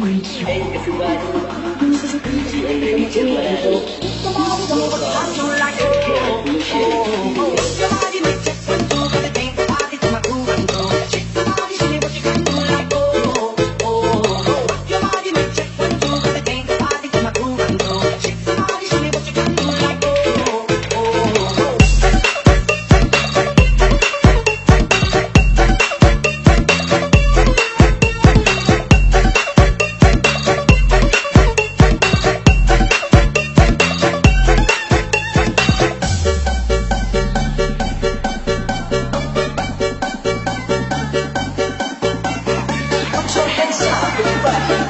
Hey, everybody. put your hands up, everybody.